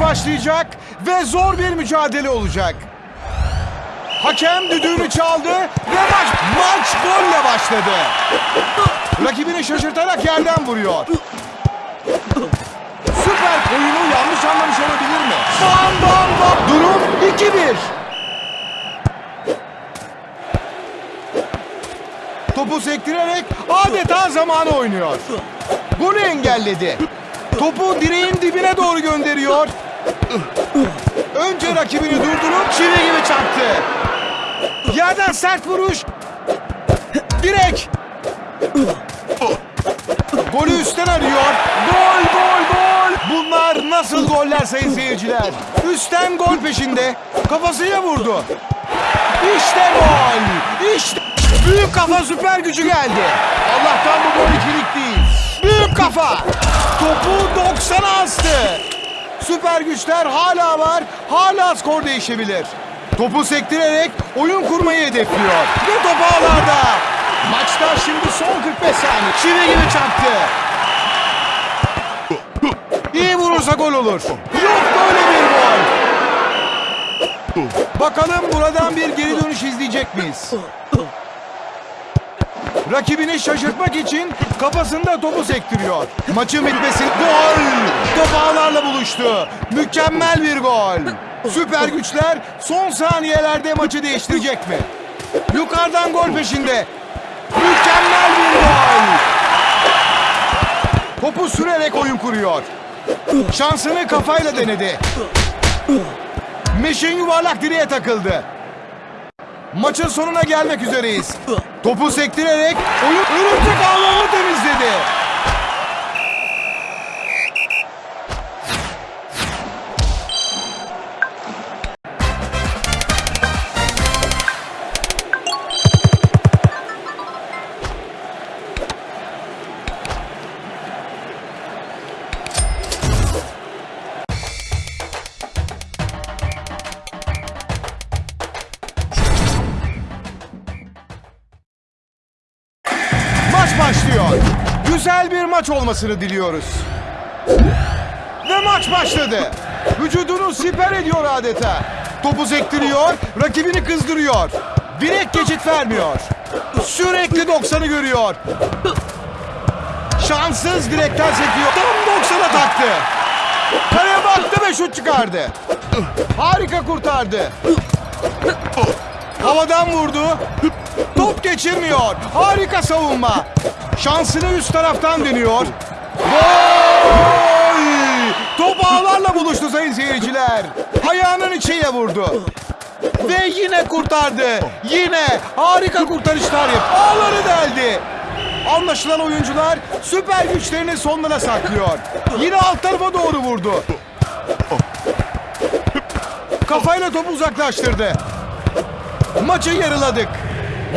başlayacak ve zor bir mücadele olacak. Hakem düdüğünü çaldı ve maç, maç golle başladı. Rakibini şaşırtarak yerden vuruyor. Süper oyunu yanlış anlamış olabilir mi? Bam bam bam. Durum 2-1. Topu sektirerek adeta zamanı oynuyor. Golü engelledi. Topu direğin dibine doğru gönderiyor. Önce rakibini durdurup çivi gibi çarptı. Yerden sert vuruş. Direk. Golü üstten arıyor. Gol, gol, gol. Bunlar nasıl goller sayın seyirciler? Üstten gol peşinde. Kafasıyla vurdu. İşte gol. İşte. Büyük kafa süper gücü geldi. Allah'tan bu gol ikilik değil. Büyük kafa. Topu 90'a astı. Süper güçler hala var. Hala skor değişebilir. Topu sektirerek oyun kurmayı hedefliyor. Ve top ağlarda. Maçta şimdi son 45 saniye. Çivi gibi çarptı. İyi vurursa gol olur. Yok böyle bir gol. Bakalım buradan bir geri dönüş izleyecek miyiz? Rakibini şaşırtmak için kafasında topu sektiriyor. Maçın bitmesi gol. Top ağlarla buluştu. Mükemmel bir gol. Süper güçler son saniyelerde maçı değiştirecek mi? Yukarıdan gol peşinde. Mükemmel bir gol. Topu sürerek oyun kuruyor. Şansını kafayla denedi. Meşin yuvarlak direğe takıldı. Maçın sonuna gelmek üzereyiz. Topu sektirerek oyun örümcek ağlarını temizledi. Güzel bir maç olmasını diliyoruz. Ve maç başladı. Vücudunu siper ediyor adeta. Topu sektiriyor, rakibini kızdırıyor. Direkt geçit vermiyor. Sürekli 90'ı görüyor. Şanssız direkten sekiyor. Tam 90'a taktı. Kaleye baktı ve şut çıkardı. Harika kurtardı. Havadan vurdu. Top geçirmiyor. Harika savunma. Şansını üst taraftan deniyor. Gol! Top ağlarla buluştu sayın seyirciler. Ayağının içiyle vurdu. Ve yine kurtardı. Yine harika kurtarışlar yap. Ağları deldi. Anlaşılan oyuncular süper güçlerini sonlara saklıyor. Yine alt tarafa doğru vurdu. Kafayla topu uzaklaştırdı. Maçı yarıladık.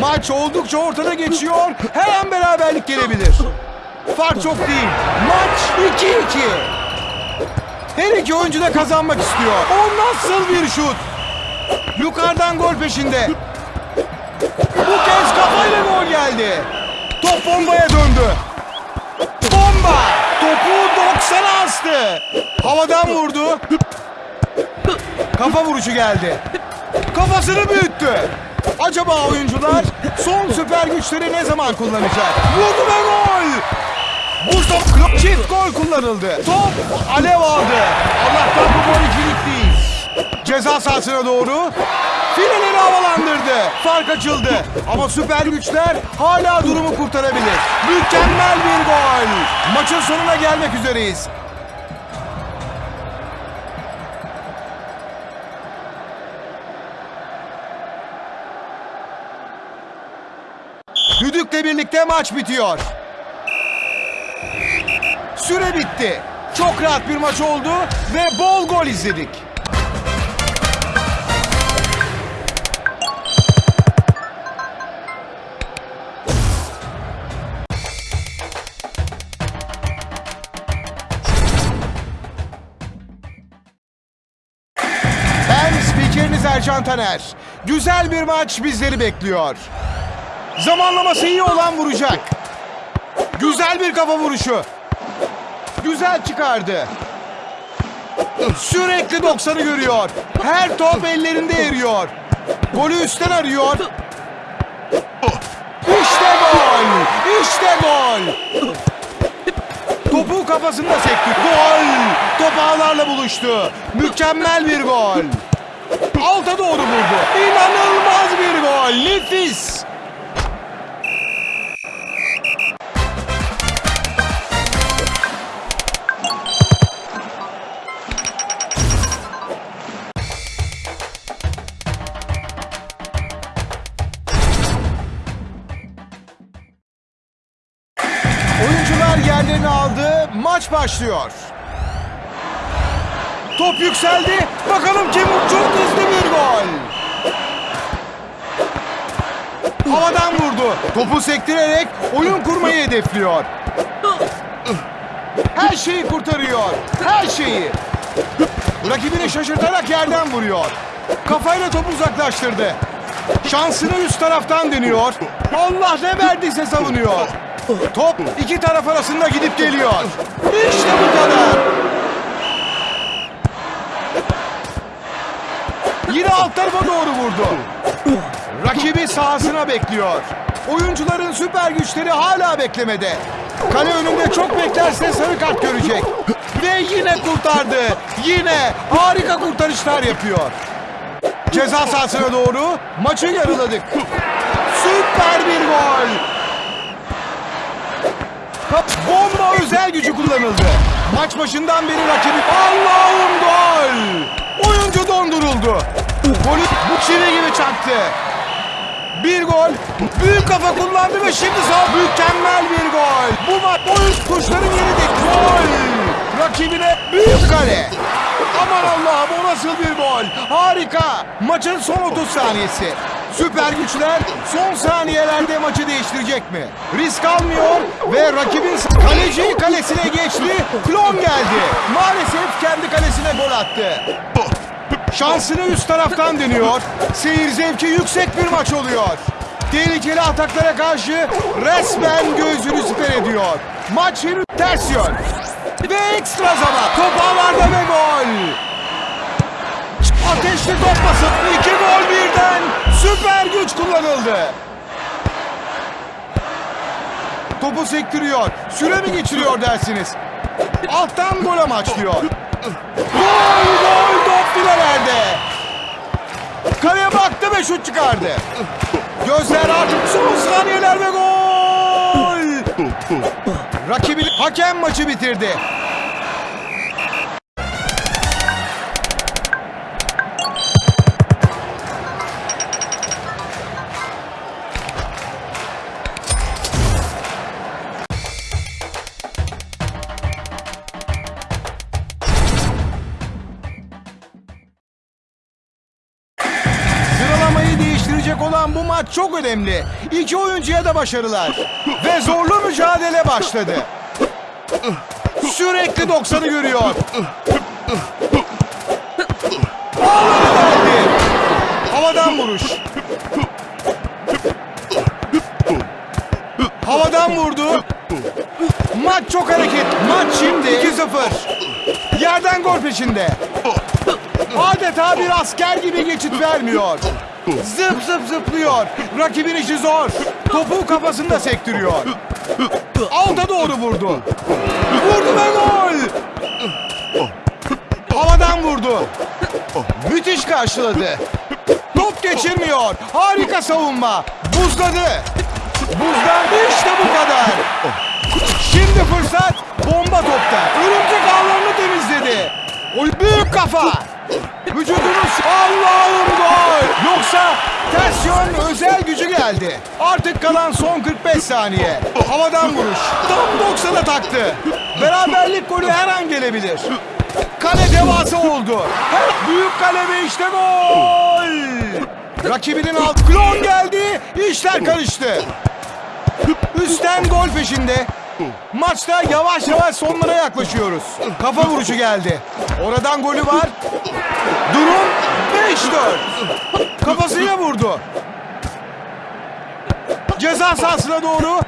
Maç oldukça ortada geçiyor. Her an beraberlik gelebilir. Fark çok değil. Maç 2-2. Her iki oyuncu da kazanmak istiyor. O nasıl bir şut? Yukarıdan gol peşinde. Bu kez kafayla gol geldi. Top bombaya döndü. Bomba! Topu 90'a astı. Havadan vurdu. Kafa vuruşu geldi. Kafasını büyüttü. Acaba oyuncular son süper güçleri ne zaman kullanacak? Vurdu ve gol! Bu top çift gol kullanıldı. Top alev aldı. Allah'tan bu gol ikilik değil. Ceza sahasına doğru fileleri havalandırdı. Fark açıldı. Ama süper güçler hala durumu kurtarabilir. Mükemmel bir gol. Maçın sonuna gelmek üzereyiz. Düdükle birlikte maç bitiyor. Süre bitti. Çok rahat bir maç oldu ve bol gol izledik. Ben spikeriniz Ercan Taner. Güzel bir maç bizleri bekliyor. Zamanlaması iyi olan vuracak. Güzel bir kafa vuruşu. Güzel çıkardı. Sürekli 90'ı görüyor. Her top ellerinde eriyor. Golü üstten arıyor. İşte gol! İşte gol! Topu kafasında sekti. Gol! Top ağlarla buluştu. Mükemmel bir gol. Alta doğru vurdu. İnanılmaz bir gol. Nefis. Başlıyor. Top yükseldi. Bakalım kim çok hızlı bir gol. Havadan vurdu. Topu sektirerek oyun kurmayı hedefliyor. Her şeyi kurtarıyor. Her şeyi. Rakibini şaşırtarak yerden vuruyor. Kafayla topu uzaklaştırdı. Şansını üst taraftan deniyor. Allah ne verdiyse savunuyor. Top iki taraf arasında gidip geliyor. İşte bu kadar. Yine alt tarafa doğru vurdu. Rakibi sahasına bekliyor. Oyuncuların süper güçleri hala beklemede. Kale önünde çok beklerse sarı kart görecek. Ve yine kurtardı. Yine harika kurtarışlar yapıyor. Ceza sahasına doğru maçı yarıladık. Süper bir gol. Bomba özel gücü kullanıldı. Maç başından beri rakibi Allah'ım gol! Oyuncu donduruldu. Golü bu çivi gibi çaktı. Bir gol. Büyük kafa kullandı ve şimdi sağ mükemmel bir gol. Bu maç oyun kuşların yerinde gol. Rakibine büyük kale. Aman Allah'ım o nasıl bir gol. Harika. Maçın son 30 saniyesi. Süper güçler son saniyelerde maçı değiştirecek mi? Risk almıyor ve rakibin kaleci kalesine geçti. Klon geldi. Maalesef kendi kalesine gol attı. Şansını üst taraftan deniyor. Seyir zevki yüksek bir maç oluyor. Tehlikeli ataklara karşı resmen gözünü siper ediyor. Maç henüz ters yön. Ve ekstra zaman. Top ağlarda ve gol. Ateşli top basıp iki gol birden. Süper güç kullanıldı. Topu sektiriyor. Süre mi geçiriyor dersiniz? Alttan gol amaçlıyor. Gol gol top filelerde. Kaleye baktı ve şut çıkardı. Gözler artık son saniyeler ve gol. Rakibi hakem maçı bitirdi. Maç çok önemli. İki oyuncuya da başarılar. Ve zorlu mücadele başladı. Sürekli 90'ı görüyor. Ağları geldi. Havadan vuruş. Havadan vurdu. Maç çok hareket. Maç şimdi 2-0. Yerden gol peşinde. Adeta bir asker gibi geçit vermiyor. Zıp zıp zıplıyor. Rakibin işi zor. Topu kafasında sektiriyor. Alta doğru vurdu. Vurdu ve gol. Havadan vurdu. Müthiş karşıladı. Top geçirmiyor. Harika savunma. Buzladı. Buzdan işte bu kadar. Şimdi fırsat bomba topta. Örümcek ağlarını temizledi. O büyük kafa. Vücudunuz Allah'ım gol. Yoksa ters özel gücü geldi. Artık kalan son 45 saniye. Havadan vuruş. Tam 90'a taktı. Beraberlik golü her an gelebilir. Kale devasa oldu. Her büyük kale ve işte gol. Rakibinin alt klon geldi. İşler karıştı. Üstten gol peşinde. Maçta yavaş yavaş sonlara yaklaşıyoruz. Kafa vuruşu geldi. Oradan golü var. Durum 5-4. Kafasıyla vurdu. Ceza sahasına doğru.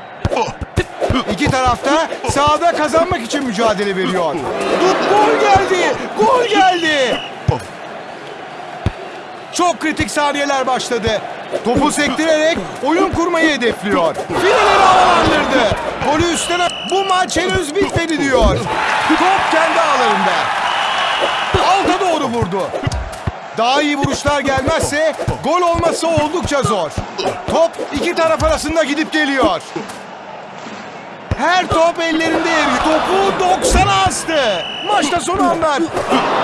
İki taraf tarafta sahada kazanmak için mücadele veriyor. Gol geldi! Gol geldi! Çok kritik saniyeler başladı. Topu sektirerek oyun kurmayı hedefliyor. Fileleri havalandırdı. Golü üstüne bu maç henüz bitmedi diyor. Top kendi ağlarında. Vurdu. Daha iyi vuruşlar gelmezse gol olması oldukça zor. Top iki taraf arasında gidip geliyor. Her top ellerinde eriyor. Topu 90'a astı. Maçta son anlar.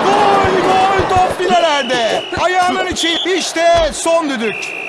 Gol gol top filelerde. Ayağının içi işte son düdük.